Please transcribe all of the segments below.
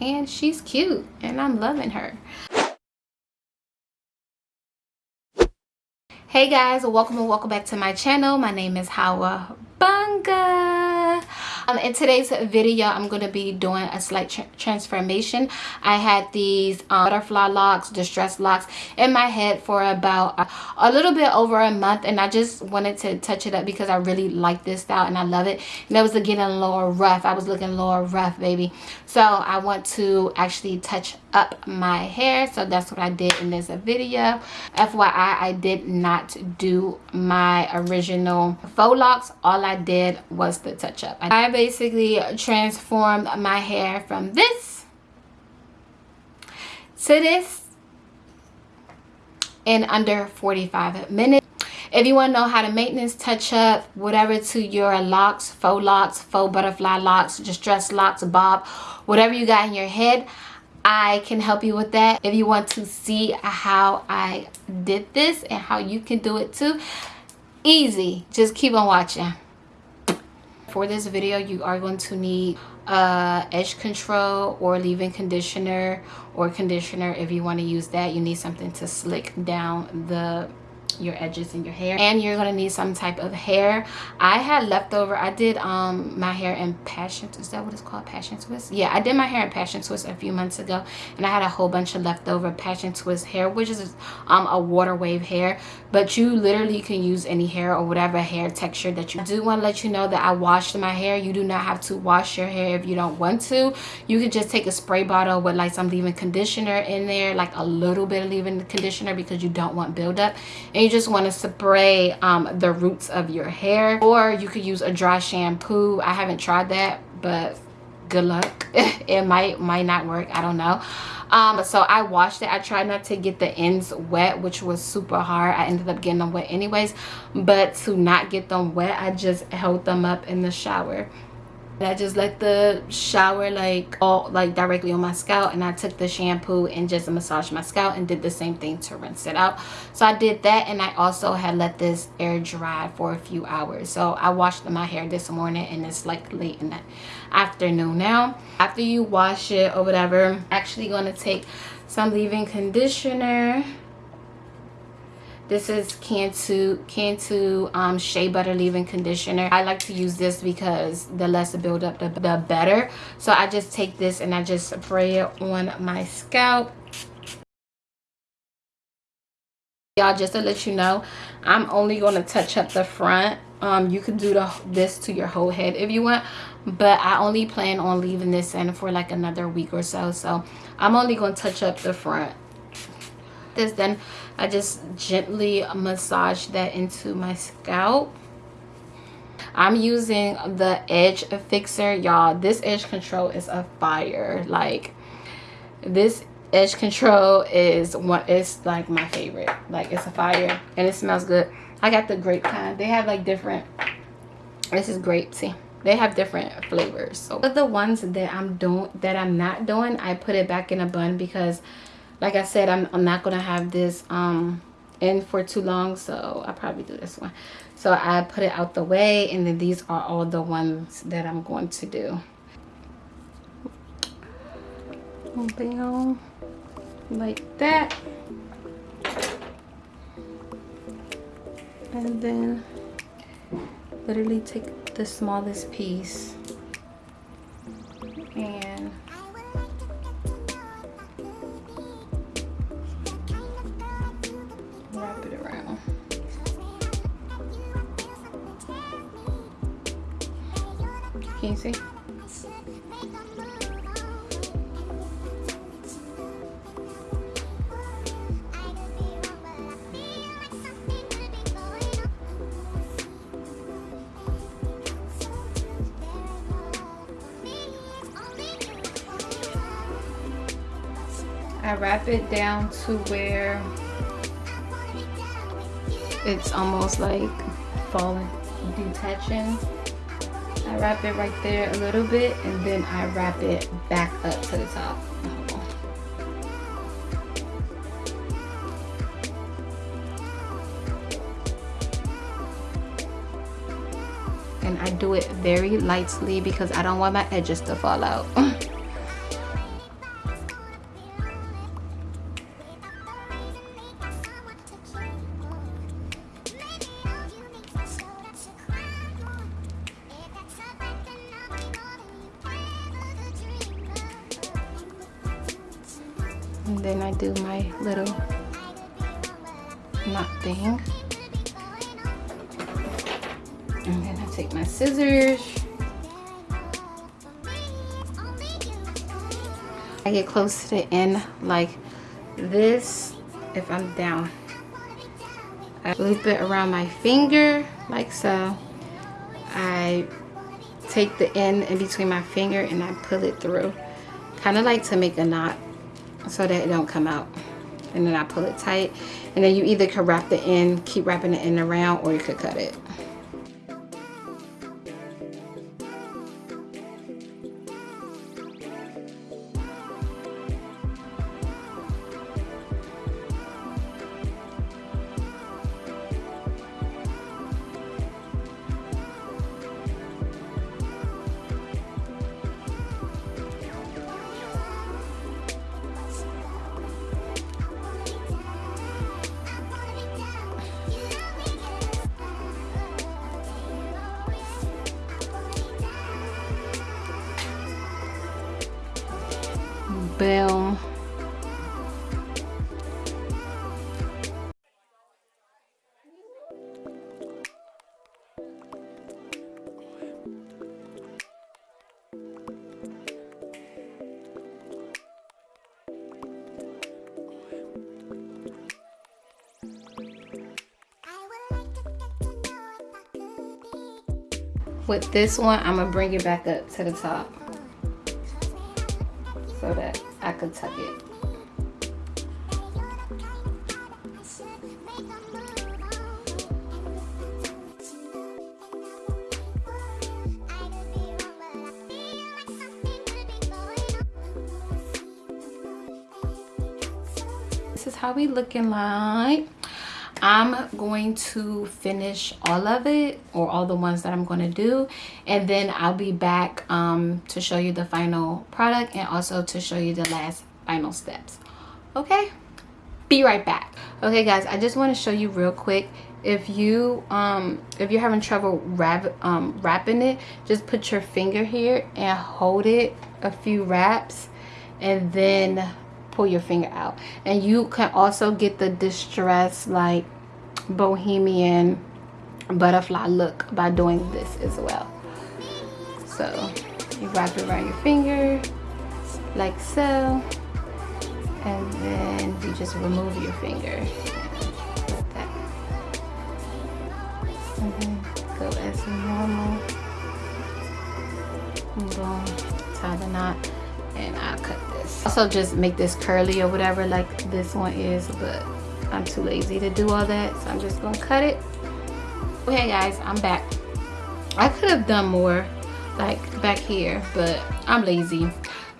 and she's cute and i'm loving her. Hey guys welcome and welcome back to my channel. My name is hawa banga um, in today's video i'm going to be doing a slight tra transformation. I had these um, butterfly locks distress locks in my head for about a, a, little bit over a month and i just wanted to touch it up because i really like this style and i love it. And it was getting a little rough. I was looking a little rough baby. So i want to actually touch up my hair. So that's what i did in this video. Fyi i did not do my original faux locks. All i did was the touch up i basically transformed my hair from this to this in under 45 minutes if you want to know how to maintenance touch up whatever to your locks faux locks faux butterfly locks distress locks bob whatever you got in your head I can help you with that. If you want to see how I did this and how you can do it too, easy. Just keep on watching. For this video, you are going to need uh, edge control or leave-in conditioner or conditioner if you want to use that. You need something to slick down the your edges in your hair and you're gonna need some type of hair. I had leftover i did um my hair in passion is that what it's called? Passion twist? Yeah i did my hair in passion twist a few months ago and i had a whole bunch of leftover passion twist hair which is um a water wave hair but you literally can use any hair or whatever hair texture that you I do want to let you know that i washed my hair. You do not have to wash your hair if you don't want to. You could just take a spray bottle with like some leave-in conditioner in there like a little bit of leave-in conditioner because you don't want buildup you just want to spray um, the roots of your hair. Or you could use a dry shampoo. I haven't tried that but good luck. It might might not work. I don't know. Um so i washed it. I tried not to get the ends wet which was super hard. I ended up getting them wet anyways. But to not get them wet i just held them up in the shower I just let the shower like all like directly on my scalp and I took the shampoo and just massaged my scalp and did the same thing to rinse it out. So I did that and I also had let this air dry for a few hours. So I washed my hair this morning and it's like late in the afternoon now. After you wash it or whatever, I'm actually going to take some leave-in conditioner this is Cantu, Cantu um, Shea Butter Leave-In Conditioner. I like to use this because the less it build up, the, the better. So I just take this and I just spray it on my scalp. Y'all, just to let you know, I'm only going to touch up the front. Um, you can do the, this to your whole head if you want. But I only plan on leaving this in for like another week or so. So I'm only going to touch up the front this then I just gently massage that into my scalp. I'm using the edge fixer y'all. This edge control is a fire. Like this edge control is what is like my favorite. Like it's a fire and it smells good. I got the grape kind. They have like different this is grape see? They have different flavors. So but the ones that i'm doing that i'm not doing i put it back in a bun because like I said, I'm, I'm not going to have this um, in for too long. So I'll probably do this one. So I put it out the way. And then these are all the ones that I'm going to do. Like that. And then literally take the smallest piece I wrap it down to where it's almost like falling detaching I wrap it right there a little bit and then I wrap it back up to the top. And I do it very lightly because I don't want my edges to fall out. and then I do my little knot thing. And then I take my scissors. I get close to the end like this. If I'm down I loop it around my finger like so. I take the end in between my finger and I pull it through kind of like to make a knot so that it don't come out. And then I pull it tight. And then you either could wrap the end keep wrapping the end around or you could cut it Boom. With this one, I'm gonna bring it back up to the top so that This is how we looking like. I'm going to finish all of it or all the ones that I'm going to do and then I'll be back um, to show you the final product and also to show you the last final steps. Okay? Be right back. Okay guys, I just want to show you real quick if you um if you're having trouble wrap um wrapping it just put your finger here and hold it a few wraps and then pull your finger out. And you can also get the distress like bohemian butterfly look by doing this as well. So you wrap it around your finger like so and then you just remove your finger. Like that. And then go as normal. Boom tie the knot Also just make this curly or whatever like this one is, but I'm too lazy to do all that. So I'm just gonna cut it. Okay guys, I'm back. I could have done more like back here, but I'm lazy.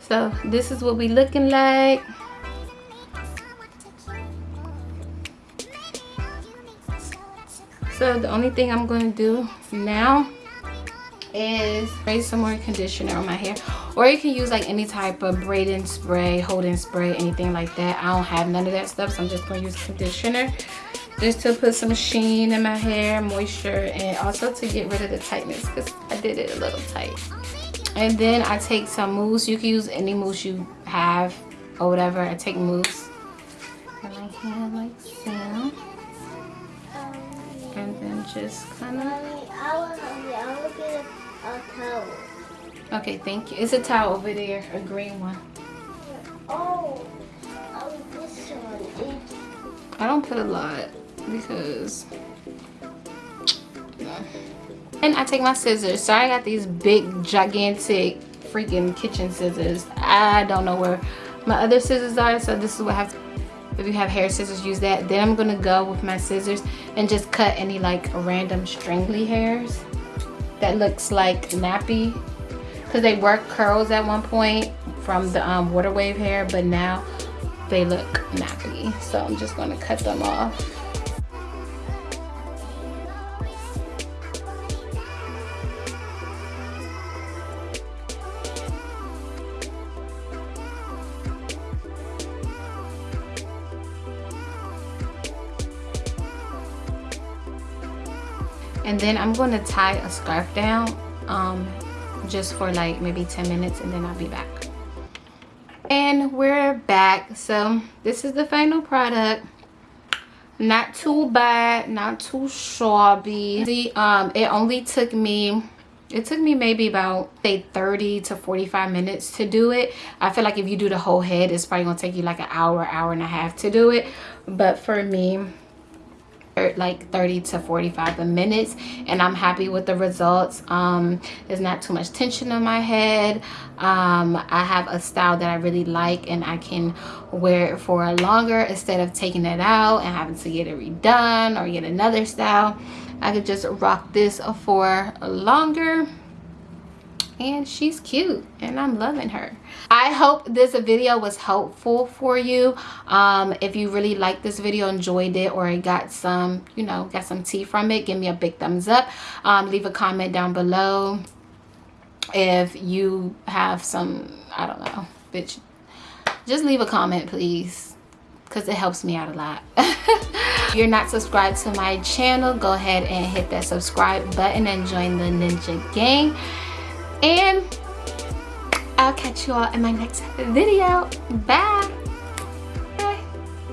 So this is what we looking like. So the only thing I'm going to do now is spray some more conditioner on my hair. Or you can use like any type of braiding spray holding spray anything like that. I don't have none of that stuff so i'm just going to use conditioner just to put some sheen in my hair moisture and also to get rid of the tightness because i did it a little tight. And then i take some mousse. You can use any mousse you have or whatever. I take mousse. Hand like and then just kind of a towel. Okay, thank you. It's a towel over there, a green one. Oh, oh this one. I don't put a lot because... And I take my scissors. Sorry I got these big, gigantic, freaking kitchen scissors. I don't know where my other scissors are, so this is what I have if you have hair scissors use that then i'm gonna go with my scissors and just cut any like random stringly hairs that looks like nappy. Because they were curls at one point from the um, water wave hair but now they look nappy. So I'm just going to cut them off and then I'm going to tie a scarf down um, just for like maybe 10 minutes and then I'll be back. and we're back. So this is the final product. Not too bad not too shabby. See, um it only took me it took me maybe about say 30 to 45 minutes to do it. I feel like if you do the whole head it's probably gonna take you like an hour hour and a half to do it. But for me like 30 to 45 minutes and i'm happy with the results. Um there's not too much tension on my head. Um i have a style that i really like and i can wear it for longer instead of taking it out and having to get it redone or get another style. I could just rock this for longer and she's cute and i'm loving her. I hope this video was helpful for you. Um if you really liked this video enjoyed it or got some you know got some tea from it give me a big thumbs up. Um leave a comment down below if you have some i don't know bitch. Just leave a comment please because it helps me out a lot. If you're not subscribed to my channel go ahead and hit that subscribe button and join the ninja gang and I'll catch you all in my next video. Bye.